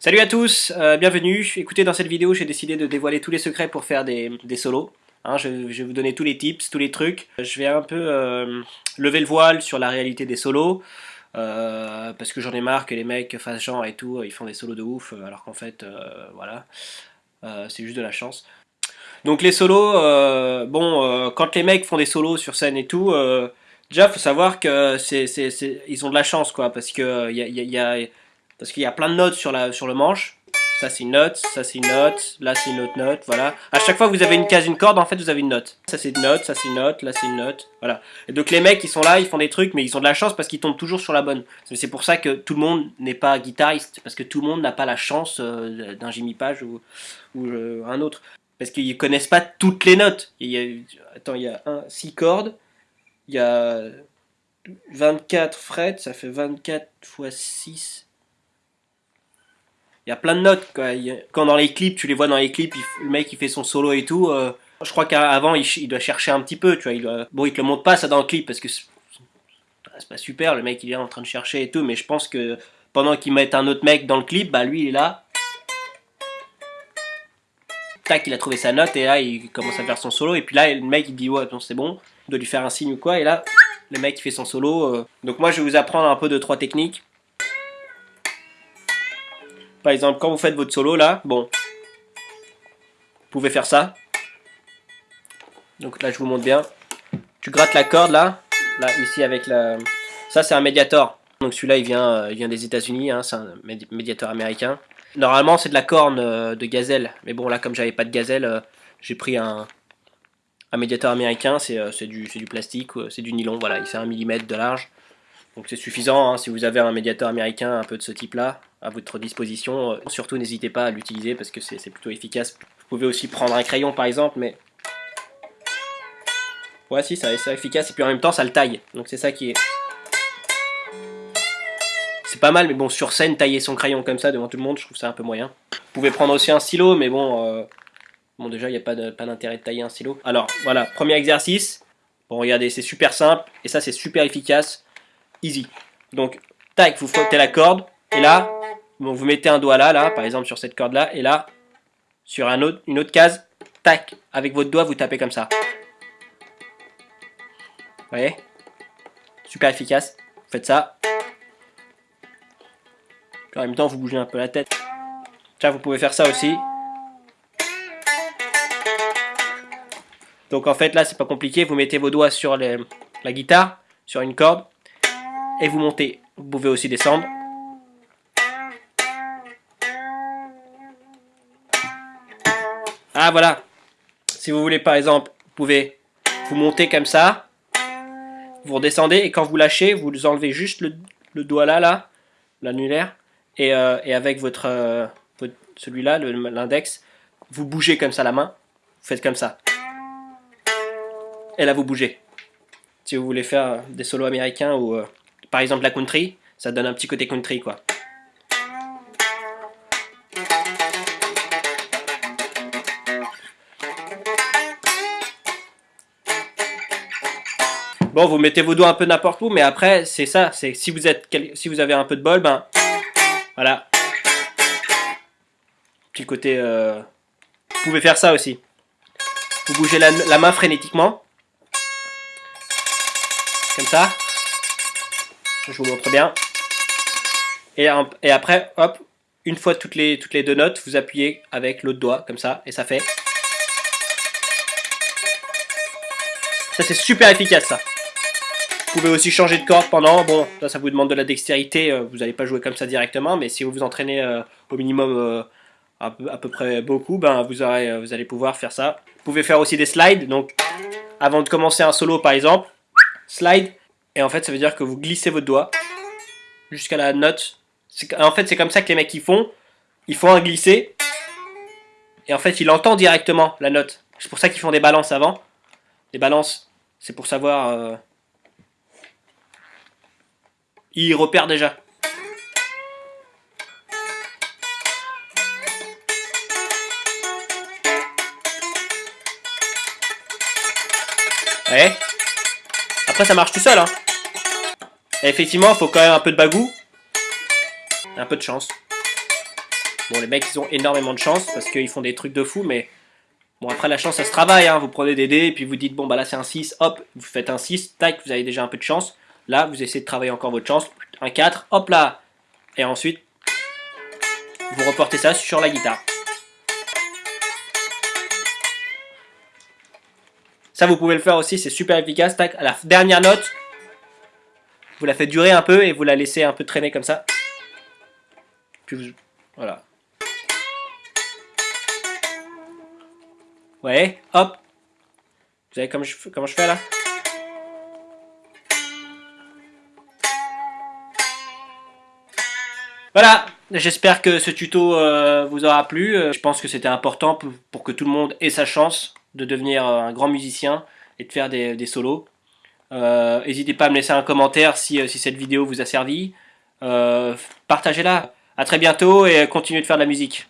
Salut à tous, euh, bienvenue. Écoutez, dans cette vidéo, j'ai décidé de dévoiler tous les secrets pour faire des, solos. Hein, je, vais vous donner tous les tips, tous les trucs. Je vais un peu euh, lever le voile sur la réalité des solos. Euh, parce que j'en ai marre que les mecs fassent genre et tout, ils font des solos de ouf, alors qu'en fait, voilà, c'est juste de la chance. Donc les solos, bon, quand les mecs font des solos sur scène et tout, déjà faut savoir que c'est, ils ont de la chance, quoi, parce que il y a parce qu'il y a plein de notes sur, la, sur le manche. Ça c'est une note, ça c'est une note, là c'est une autre note, voilà. À chaque fois que vous avez une case, une corde, en fait vous avez une note. Ça c'est une note, ça c'est une note, là c'est une note, voilà. Et donc les mecs ils sont là, ils font des trucs, mais ils ont de la chance parce qu'ils tombent toujours sur la bonne. C'est pour ça que tout le monde n'est pas guitariste, parce que tout le monde n'a pas la chance euh, d'un Jimmy Page ou, euh, un autre. Parce qu'ils connaissent pas toutes les notes. Attends, il y a 6 cordes, il y a 24 frets, ça fait 24 x 6, il y a plein de notes. Quoi. Quand dans les clips, tu les vois dans les clips, le mec il fait son solo et tout. Euh, je crois qu'avant il, doit chercher un petit peu. Tu vois, il Bon, il te le montre pas ça dans le clip parce que c'est pas super. Le mec il est en train de chercher et tout. Mais je pense que pendant qu'il met un autre mec dans le clip, bah lui il est là. Tac, il a trouvé sa note et là il commence à faire son solo. Et puis là le mec il dit ouais, c'est bon, il doit lui faire un signe ou quoi. Et là le mec il fait son solo. Euh. Donc moi je vais vous apprendre un peu de trois techniques. Par exemple, quand vous faites votre solo là, bon, vous pouvez faire ça. Donc là, je vous montre bien. Tu grattes la corde là, là ici avec la... Ça, c'est un médiator. Donc celui-là, il vient, euh, il vient des États-Unis, hein, c'est un médiator américain. Normalement, c'est de la corne euh, de gazelle. Mais bon, là, comme j'avais pas de gazelle, euh, j'ai pris un, un médiator américain. C'est du, du plastique, c'est du nylon. Voilà, il fait un millimètre de large. Donc c'est suffisant hein, si vous avez un médiateur américain un peu de ce type-là à votre disposition. Euh, surtout n'hésitez pas à l'utiliser parce que c'est plutôt efficace. Vous pouvez aussi prendre un crayon par exemple, mais... Ouais si, ça c'est efficace et puis en même temps ça le taille. Donc c'est ça qui est... C'est pas mal, mais bon, sur scène, tailler son crayon comme ça devant tout le monde, je trouve ça un peu moyen. Vous pouvez prendre aussi un stylo, mais bon... Euh, bon déjà, il n'y a pas d'intérêt de, de tailler un stylo. Alors, voilà, premier exercice. Bon, regardez, c'est super simple, et ça c'est super efficace easy. Donc, tac, vous frottez la corde, et là, vous mettez un doigt là, là, par exemple sur cette corde-là, et là, sur une autre case, tac, avec votre doigt, vous tapez comme ça. Vous voyez? Super efficace. Vous faites ça. en même temps, vous bougez un peu la tête. Tiens, vous pouvez faire ça aussi. Donc en fait, là, c'est pas compliqué. Vous mettez vos doigts sur la guitare, sur une corde et vous montez. Vous pouvez aussi descendre. Ah voilà. Si vous voulez par exemple, vous pouvez vous monter comme ça. Vous redescendez et quand vous lâchez, vous enlevez juste le, doigt là, là, l'annulaire. Et, euh, avec votre, euh, celui-là, l'index, vous bougez comme ça la main. Vous faites comme ça. Et là vous bougez. Si vous voulez faire des solos américains ou... Euh, par exemple la country, ça donne un petit côté country quoi. Bon, vous mettez vos doigts un peu n'importe où, mais après, c'est ça, c'est si vous êtes, si vous avez un peu de bol, ben, voilà. Petit côté, euh, vous pouvez faire ça aussi. Vous bougez la main frénétiquement. Comme ça. Je vous montre bien. Et, après, hop, une fois toutes les, toutes les deux notes, vous appuyez avec l'autre doigt, comme ça, et ça fait... Ça, c'est super efficace, ça. Vous pouvez aussi changer de corde pendant. Bon, ça, ça vous demande de la dextérité. Euh, vous n'allez pas jouer comme ça directement, mais si vous vous entraînez euh, au minimum euh, à, peu près beaucoup, ben, vous, vous allez pouvoir faire ça. Vous pouvez faire aussi des slides. Donc, avant de commencer un solo, par exemple, slide, et en fait, ça veut dire que vous glissez votre doigt jusqu'à la note. En fait, c'est comme ça que les mecs ils font. Ils font un glisser. Et en fait, ils entendent directement la note. C'est pour ça qu'ils font des balances avant. Les balances, c'est pour savoir... Euh... Ils repèrent déjà. Ouais. Après, ça marche tout seul, hein effectivement, il faut quand même un peu de bagou. Un peu de chance. Bon, les mecs, ils ont énormément de chance parce qu'ils font des trucs de fou, mais bon, après, la chance, ça se travaille. Hein. Vous prenez des dés et puis vous dites, bon, bah là, c'est un 6, hop, vous faites un 6, tac, vous avez déjà un peu de chance. Là, vous essayez de travailler encore votre chance, un 4, hop là, et ensuite, vous reportez ça sur la guitare. Ça, vous pouvez le faire aussi, c'est super efficace. Tac, la dernière note, vous la faites durer un peu et vous la laissez un peu traîner comme ça. Puis vous... Voilà. Ouais, hop. Vous savez comment je, comment je fais là? Voilà, j'espère que ce tuto euh, vous aura plu. Euh, je pense que c'était important pour, que tout le monde ait sa chance de devenir euh, un grand musicien et de faire des, solos. N'hésitez pas à me laisser un commentaire si, si cette vidéo vous a servi. Partagez-la. A très bientôt et continuez de faire de la musique.